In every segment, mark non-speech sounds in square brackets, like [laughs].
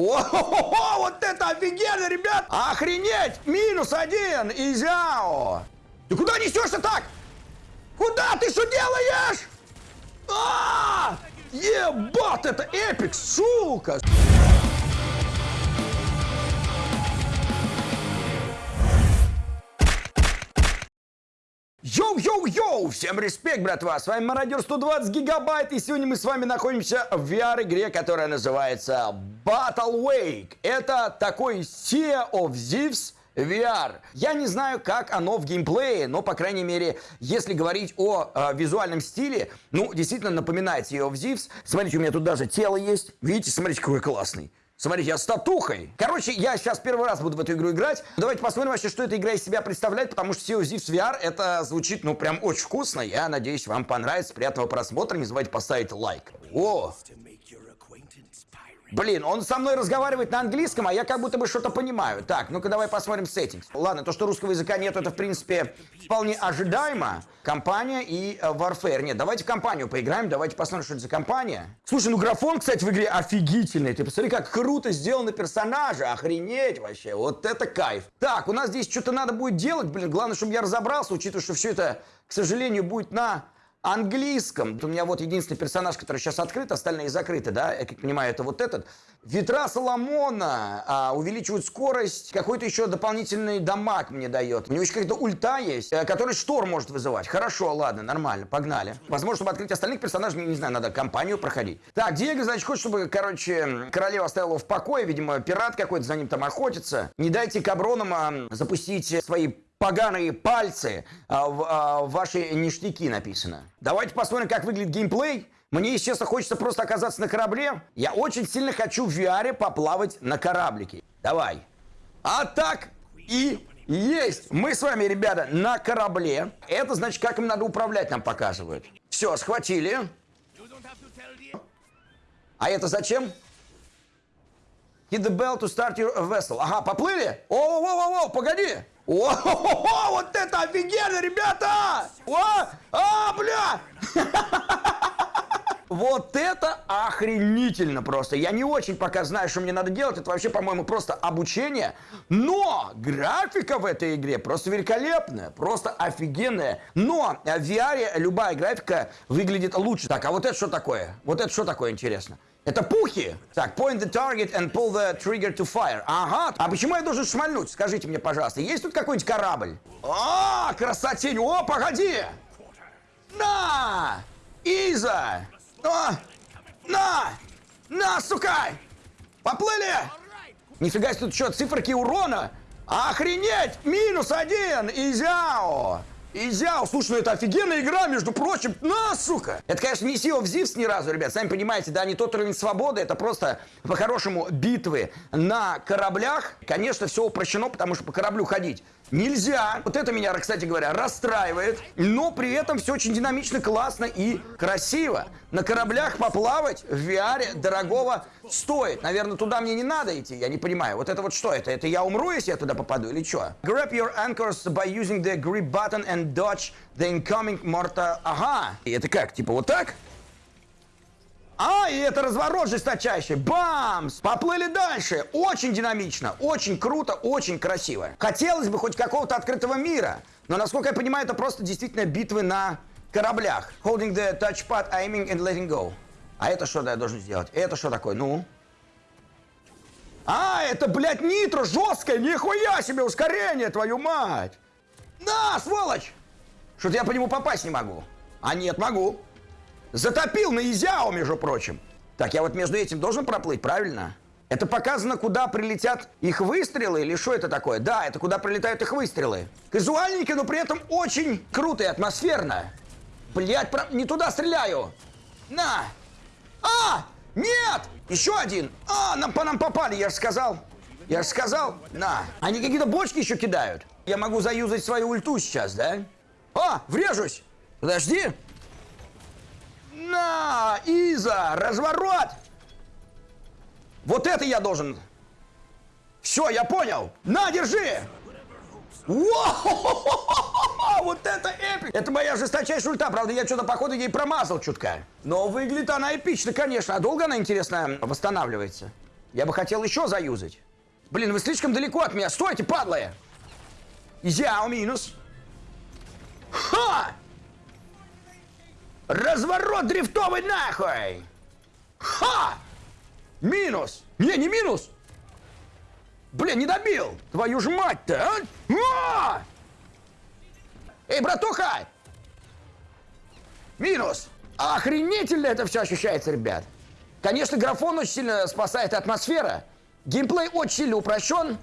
О, вот это офигенно, ребят! Охренеть! Минус один, Изяо! Ты куда несешься так? Куда ты что делаешь? А! Ебать, это epic, сука! Йоу-йоу-йоу! Всем респект, братва! С вами Мародер 120 гигабайт, и сегодня мы с вами находимся в VR-игре, которая называется Battle Wake. Это такой Sea of Thieves VR. Я не знаю, как оно в геймплее, но, по крайней мере, если говорить о э, визуальном стиле, ну, действительно напоминает Sea of Thieves. Смотрите, у меня тут даже тело есть. Видите, смотрите, какой классный. Смотрите, я с татухой. Короче, я сейчас первый раз буду в эту игру играть. Давайте посмотрим вообще, что эта игра из себя представляет, потому что Sea of Thieves VR это звучит, ну, прям очень вкусно. Я надеюсь, вам понравится. Приятного просмотра. Не забывайте поставить лайк. О! Блин, он со мной разговаривает на английском, а я как будто бы что-то понимаю. Так, ну-ка давай посмотрим settings. Ладно, то, что русского языка нет, это, в принципе, вполне ожидаемо. Компания и э, Warfare. Нет, давайте в компанию поиграем, давайте посмотрим, что это за компания. Слушай, ну графон, кстати, в игре офигительный. Ты посмотри, как круто сделаны персонажи. Охренеть вообще, вот это кайф. Так, у нас здесь что-то надо будет делать, блин. Главное, чтобы я разобрался, учитывая, что все это, к сожалению, будет на английском. У меня вот единственный персонаж, который сейчас открыт, остальные закрыты, да, я как понимаю, это вот этот. Ветра Соломона а, увеличивают скорость, какой-то еще дополнительный дамаг мне дает. У него еще какая-то ульта есть, э, который шторм может вызывать. Хорошо, ладно, нормально, погнали. Возможно, чтобы открыть остальных персонажей, не знаю, надо компанию проходить. Так, Диего, значит, хочет, чтобы, короче, королева оставила в покое, видимо, пират какой-то за ним там охотится. Не дайте Кабронам а, запустить свои поганые пальцы а, а, в ваши ништяки написано. Давайте посмотрим, как выглядит геймплей. Мне, естественно, хочется просто оказаться на корабле. Я очень сильно хочу в VR поплавать на кораблике. Давай. А так и есть. Мы с вами, ребята, на корабле. Это значит, как им надо управлять, нам показывают. Все, схватили. А это зачем? Hit the bell to start your vessel. Ага, поплыли? О-о-о-о, погоди. О, вот это офигенно, ребята! О, а, бля! Вот это охренительно просто. Я не очень пока знаю, что мне надо делать. Это вообще, по-моему, просто обучение. Но графика в этой игре просто великолепная. Просто офигенная. Но в VR любая графика выглядит лучше. Так, а вот это что такое? Вот это что такое, интересно? Это пухи. Так, point the target and pull the trigger to fire. Ага. А почему я должен шмальнуть? Скажите мне, пожалуйста. Есть тут какой-нибудь корабль? А, красотень. О, погоди. На! Иза! На! На! На, сука! Поплыли! Нифига себе, тут что, циферки урона? Охренеть! Минус один! Изяо! Изяо, слушай, ну это офигенная игра, между прочим. На, сука! Это, конечно, не Sea of Thieves ни разу, ребят. Сами понимаете, да, не тот уровень свободы. Это просто, по-хорошему, битвы на кораблях. Конечно, все упрощено, потому что по кораблю ходить нельзя. Вот это меня, кстати говоря, расстраивает. Но при этом все очень динамично, классно и красиво. На кораблях поплавать в VR дорогого стоит. Наверное, туда мне не надо идти, я не понимаю. Вот это вот что это? Это я умру, если я туда попаду или что? Grab your anchors by using the grip button and dodge the incoming mortar. Ага. И это как? Типа вот так? А, и это разворот жесточайший. Бамс! Поплыли дальше. Очень динамично, очень круто, очень красиво. Хотелось бы хоть какого-то открытого мира. Но, насколько я понимаю, это просто действительно битвы на кораблях. Holding the touchpad, aiming and letting go. А это что да, я должен сделать? Это что такое? Ну? А, это, блядь, нитро жесткое, нихуя себе ускорение, твою мать! На, сволочь! Что-то я по нему попасть не могу. А нет, могу. Затопил на Изяо, между прочим. Так, я вот между этим должен проплыть, правильно? Это показано, куда прилетят их выстрелы или что это такое? Да, это куда прилетают их выстрелы. Казуальненько, но при этом очень круто и атмосферно. Блять, про... не туда стреляю. На! А! Нет! Еще один! А, нам по нам попали, я же сказал. Я же сказал. На. Они какие-то бочки еще кидают. Я могу заюзать свою ульту сейчас, да? А, врежусь! Подожди! На! Иза! Разворот! Вот это я должен... Все, я понял! На, держи! Вот это эпик! Это моя жесточайшая ульта. Правда, я что-то, походу, ей промазал чутка. Но выглядит она эпично, конечно. А долго она, интересно, восстанавливается? Я бы хотел еще заюзать. Блин, вы слишком далеко от меня. Стойте, падлы! Изяо минус. Ха! Разворот дрифтовый нахуй! Ха! Минус! Не, не минус! Блин, не добил! Твою ж мать-то, а? а! Эй, братуха! Минус! Охренительно это все ощущается, ребят. Конечно, графон очень сильно спасает атмосфера. Геймплей очень сильно упрощен.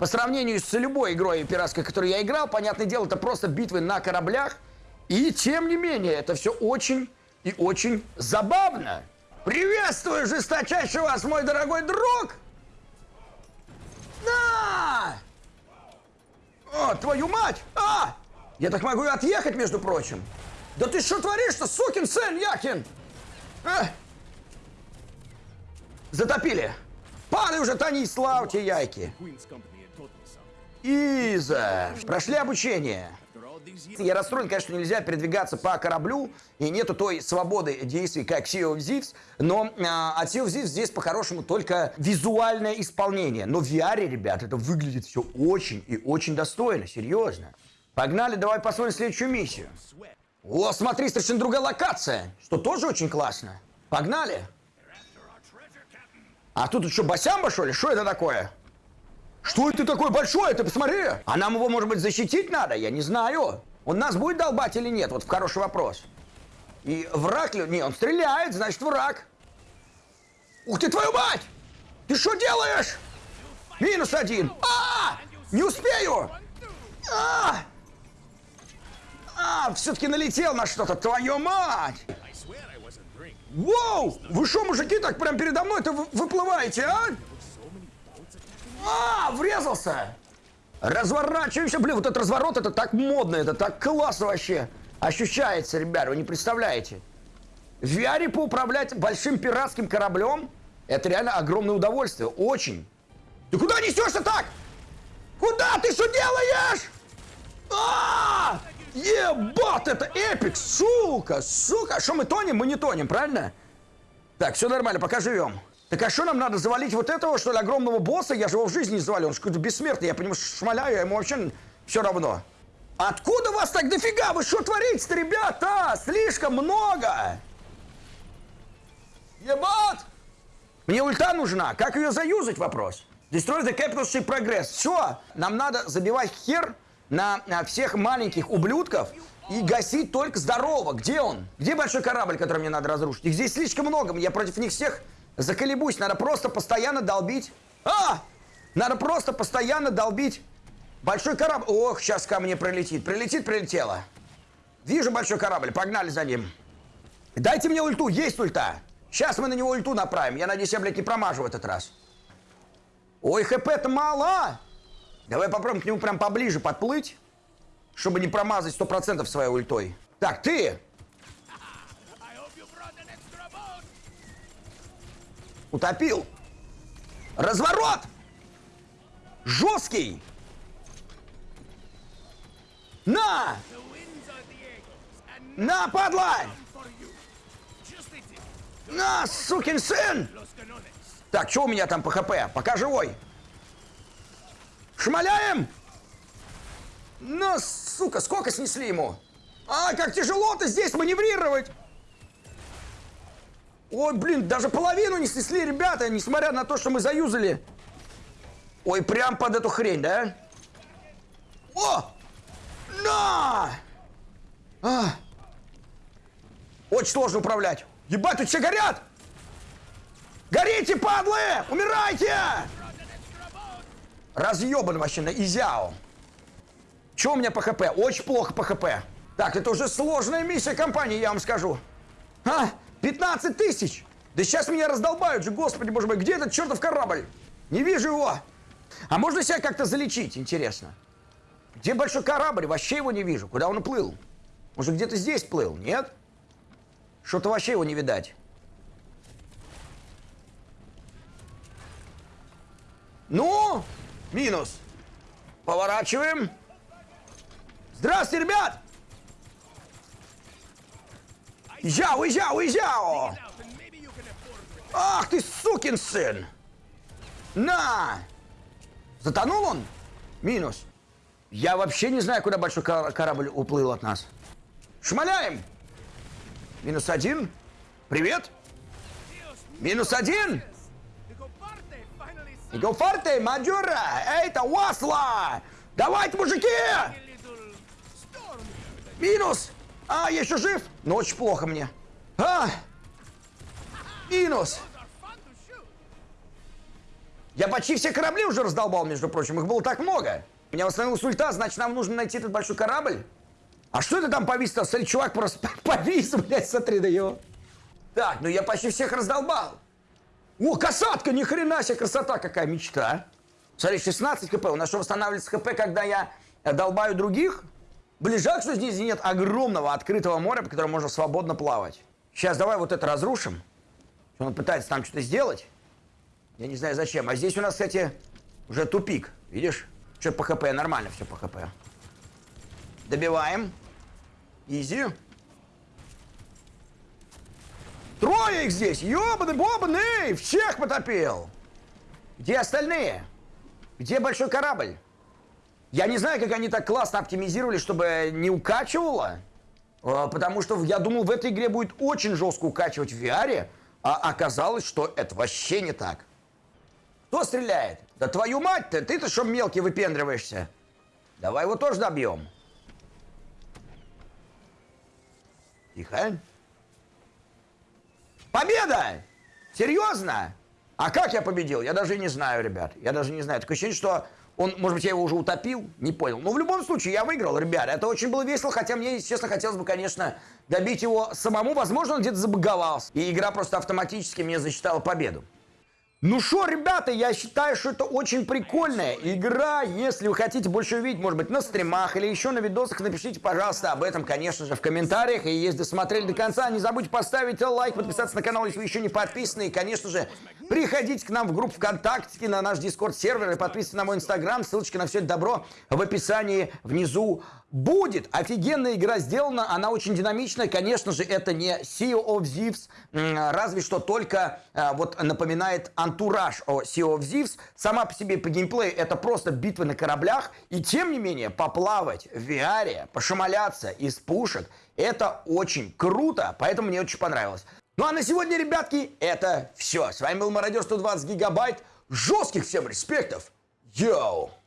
По сравнению с любой игрой пиратской, которую я играл, понятное дело, это просто битвы на кораблях. И тем не менее, это все очень и очень забавно. Приветствую жесточайше вас, мой дорогой друг! На! О, твою мать! А! Я так могу и отъехать, между прочим. Да ты что творишь-то, сукин сын, Якин? А! Затопили. Падай уже, Тони, славьте яйки. Иза. Прошли обучение. Я расстроен, конечно, нельзя передвигаться по кораблю, и нету той свободы действий, как Sea of Thieves, но а, от Sea of Thieves здесь по-хорошему только визуальное исполнение. Но в VR, ребят, это выглядит все очень и очень достойно, серьезно. Погнали, давай посмотрим следующую миссию. О, смотри, совершенно другая локация, что тоже очень классно. Погнали. А тут что, Басямба, что ли? Что это такое? Что это такое большое? Ты посмотри! А нам его, может быть, защитить надо? Я не знаю. Он нас будет долбать или нет? Вот хороший вопрос. И враг ли? Не, он стреляет, значит враг. Ух ты, твою мать! Ты что делаешь? Минус один. А! Не успею! А! А, все-таки налетел на что-то, твою мать! Воу! Вы что, мужики, так прям передо мной-то выплываете, а? А, врезался! Разворачиваемся. Блин, вот этот разворот, это так модно, это так классно вообще. Ощущается, ребят, вы не представляете. В VR поуправлять большим пиратским кораблем, это реально огромное удовольствие. Очень. Ты куда несешься так? Куда ты что делаешь? А! Ебать, это эпик, сука, сука. А что мы тонем? Мы не тонем, правильно? Так, все нормально, пока живем. Так а что нам надо, завалить вот этого, что ли, огромного босса? Я же его в жизни не завалил, он же какой-то бессмертный, я по нему шмаляю, ему вообще все равно. Откуда вас так дофига? Вы что творите-то, ребята? Слишком много! Ебать! Мне ульта нужна, как ее заюзать, вопрос? Destroy the capital ship progress. Все, нам надо забивать хер на, на всех маленьких ублюдков и гасить только здорового. Где он? Где большой корабль, который мне надо разрушить? Их здесь слишком много, я против них всех Заколебусь, надо просто постоянно долбить. А! Надо просто постоянно долбить. Большой корабль. Ох, сейчас ко мне прилетит. Прилетит, прилетело. Вижу большой корабль, погнали за ним. Дайте мне ульту, есть ульта. Сейчас мы на него ульту направим. Я надеюсь, я, блядь, не промажу в этот раз. Ой, хп-то мало. Давай попробуем к нему прям поближе подплыть, чтобы не промазать 100% своей ультой. Так, ты! Утопил. Разворот! Жесткий! На! На, падла! На, сукин сын! Так, что у меня там по хп? Пока живой. Шмаляем! На, сука, сколько снесли ему? А, как тяжело-то здесь маневрировать! Ой, блин, даже половину не снесли, ребята, несмотря на то, что мы заюзали. Ой, прям под эту хрень, да? О! На! А! Очень сложно управлять. Ебать, тут все горят! Горите, падлы! Умирайте! Разъебан вообще на изяу. Че у меня по хп? Очень плохо по хп. Так, это уже сложная миссия компании, я вам скажу. А? 15 тысяч! Да сейчас меня раздолбают же, господи, боже мой, где этот чертов корабль? Не вижу его! А можно себя как-то залечить, интересно? Где большой корабль? Вообще его не вижу. Куда он уплыл? Может, где-то здесь плыл? Нет? Что-то вообще его не видать. Ну, минус. Поворачиваем. Здравствуйте, ребят! Езжай, уезжай, уезжай! Ах ты, сукин сын! На! Затонул он? Минус. Я вообще не знаю, куда большой кор- корабль уплыл от нас. Шмаляем! Минус один. Привет! Минус один! Иго фарте, маджора! Эйта, Уасла! Давайте, мужики! Минус! А, я еще жив? Но очень плохо мне. А! Минус! Я почти все корабли уже раздолбал, между прочим. Их было так много. У меня восстановилась ульта, значит, нам нужно найти этот большой корабль. А что это там повис-то? Смотри, чувак просто [laughs] повис, блядь, смотри на его. Так, ну я почти всех раздолбал. О, касатка, ни хрена себе, красота какая мечта. Смотри, 16 хп. У нас что, восстанавливается хп, когда я долбаю других? Ближак, что здесь нет огромного открытого моря, по которому можно свободно плавать. Сейчас давай вот это разрушим. Он пытается там что-то сделать. Я не знаю зачем. А здесь у нас, кстати, уже тупик. Видишь? Что по хп? Нормально все по хп. Добиваем. Изи. Трое их здесь! Ёбаный бобаный! Всех потопил! Где остальные? Где большой корабль? Я не знаю, как они так классно оптимизировали, чтобы не укачивало. А, потому что я думал, в этой игре будет очень жестко укачивать в VR, а оказалось, что это вообще не так. Кто стреляет? Да твою мать-то, ты-то что мелкий выпендриваешься? Давай его тоже добьем. Тихо. Победа! Серьезно? А как я победил? Я даже не знаю, ребят. Я даже не знаю. Такое ощущение, что он, может быть, я его уже утопил, не понял. Но в любом случае, я выиграл, ребят. Это очень было весело, хотя мне, честно, хотелось бы, конечно, добить его самому. Возможно, он где-то забаговался. И игра просто автоматически мне засчитала победу. Ну что, ребята, я считаю, что это очень прикольная игра. Если вы хотите больше увидеть, может быть, на стримах или еще на видосах, напишите, пожалуйста, об этом, конечно же, в комментариях. И если досмотрели до конца, не забудьте поставить лайк, подписаться на канал, если вы еще не подписаны. И, конечно же, приходите к нам в группу ВКонтакте, на наш Дискорд-сервер и подписывайтесь на мой Инстаграм. Ссылочка на все это добро в описании внизу будет. Офигенная игра сделана, она очень динамичная. Конечно же, это не Sea of Thieves, разве что только э, вот напоминает антураж о Sea of Thieves. Сама по себе по геймплею это просто битвы на кораблях. И тем не менее, поплавать в VR, пошмаляться из пушек, это очень круто, поэтому мне очень понравилось. Ну а на сегодня, ребятки, это все. С вами был Мародер 120 гигабайт. Жестких всем респектов. Йоу!